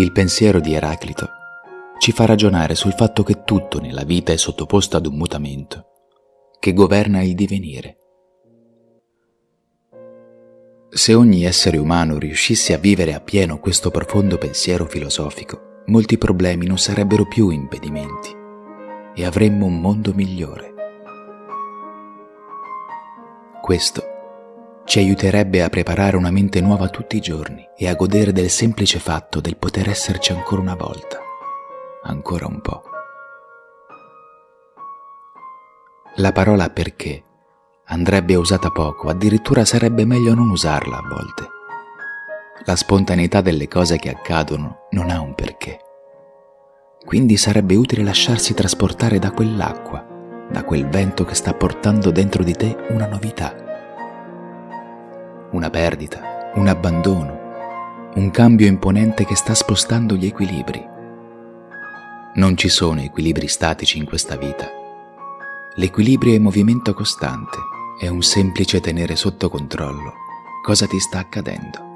Il pensiero di Eraclito ci fa ragionare sul fatto che tutto nella vita è sottoposto ad un mutamento che governa il divenire. Se ogni essere umano riuscisse a vivere appieno questo profondo pensiero filosofico, molti problemi non sarebbero più impedimenti e avremmo un mondo migliore. Questo ci aiuterebbe a preparare una mente nuova tutti i giorni e a godere del semplice fatto del poter esserci ancora una volta, ancora un po'. La parola perché andrebbe usata poco, addirittura sarebbe meglio non usarla a volte. La spontaneità delle cose che accadono non ha un perché. Quindi sarebbe utile lasciarsi trasportare da quell'acqua, da quel vento che sta portando dentro di te una novità una perdita, un abbandono, un cambio imponente che sta spostando gli equilibri. Non ci sono equilibri statici in questa vita. L'equilibrio è movimento costante, è un semplice tenere sotto controllo cosa ti sta accadendo.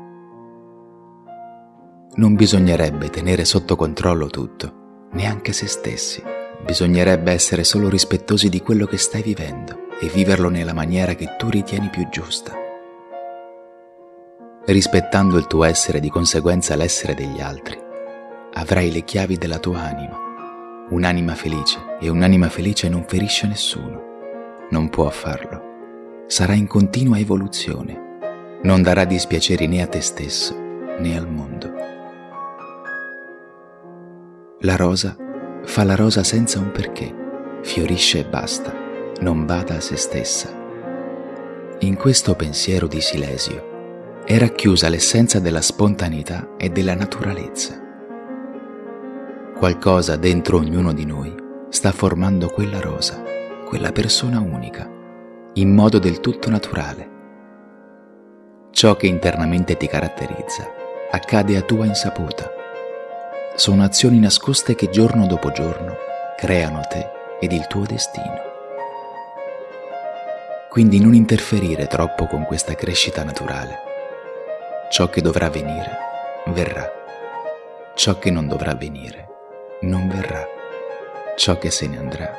Non bisognerebbe tenere sotto controllo tutto, neanche se stessi. Bisognerebbe essere solo rispettosi di quello che stai vivendo e viverlo nella maniera che tu ritieni più giusta rispettando il tuo essere e di conseguenza l'essere degli altri, avrai le chiavi della tua anima, un'anima felice e un'anima felice non ferisce nessuno, non può farlo, sarà in continua evoluzione, non darà dispiaceri né a te stesso né al mondo. La rosa fa la rosa senza un perché, fiorisce e basta, non bada a se stessa. In questo pensiero di Silesio, è racchiusa l'essenza della spontaneità e della naturalezza. Qualcosa dentro ognuno di noi sta formando quella rosa, quella persona unica, in modo del tutto naturale. Ciò che internamente ti caratterizza accade a tua insaputa. Sono azioni nascoste che giorno dopo giorno creano te ed il tuo destino. Quindi non interferire troppo con questa crescita naturale Ciò che dovrà venire, verrà. Ciò che non dovrà venire, non verrà. Ciò che se ne andrà,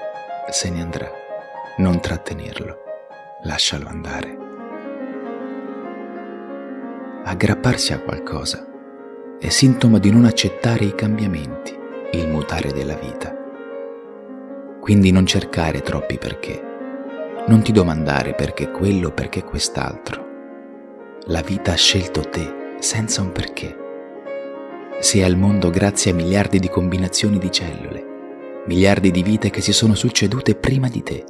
se ne andrà. Non trattenerlo, lascialo andare. Aggrapparsi a qualcosa è sintomo di non accettare i cambiamenti, il mutare della vita. Quindi non cercare troppi perché. Non ti domandare perché quello perché quest'altro la vita ha scelto te senza un perché. Sei al mondo grazie a miliardi di combinazioni di cellule, miliardi di vite che si sono succedute prima di te,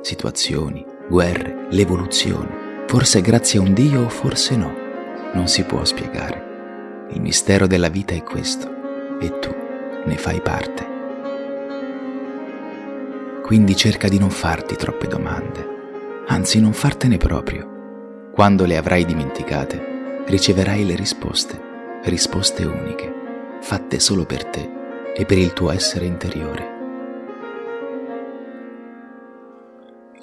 situazioni, guerre, l'evoluzione, forse grazie a un Dio o forse no, non si può spiegare. Il mistero della vita è questo e tu ne fai parte. Quindi cerca di non farti troppe domande, anzi non fartene proprio quando le avrai dimenticate, riceverai le risposte, risposte uniche, fatte solo per te e per il tuo essere interiore.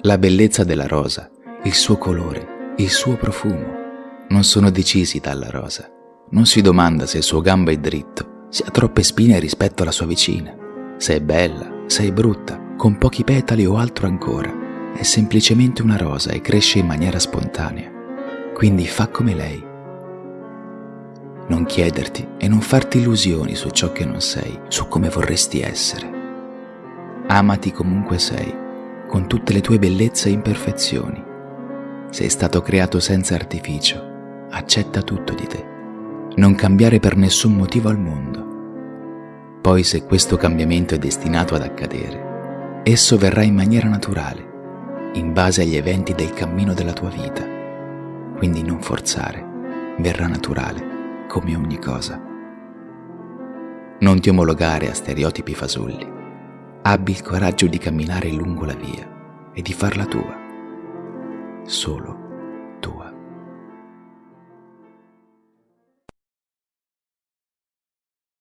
La bellezza della rosa, il suo colore, il suo profumo, non sono decisi dalla rosa. Non si domanda se il suo gambo è dritto, se ha troppe spine rispetto alla sua vicina, se è bella, se è brutta, con pochi petali o altro ancora. È semplicemente una rosa e cresce in maniera spontanea. Quindi fa come lei. Non chiederti e non farti illusioni su ciò che non sei, su come vorresti essere. Amati comunque sei, con tutte le tue bellezze e imperfezioni. Sei stato creato senza artificio, accetta tutto di te. Non cambiare per nessun motivo al mondo. Poi se questo cambiamento è destinato ad accadere, esso verrà in maniera naturale, in base agli eventi del cammino della tua vita quindi non forzare, verrà naturale, come ogni cosa. Non ti omologare a stereotipi fasulli. Abbi il coraggio di camminare lungo la via e di farla tua, solo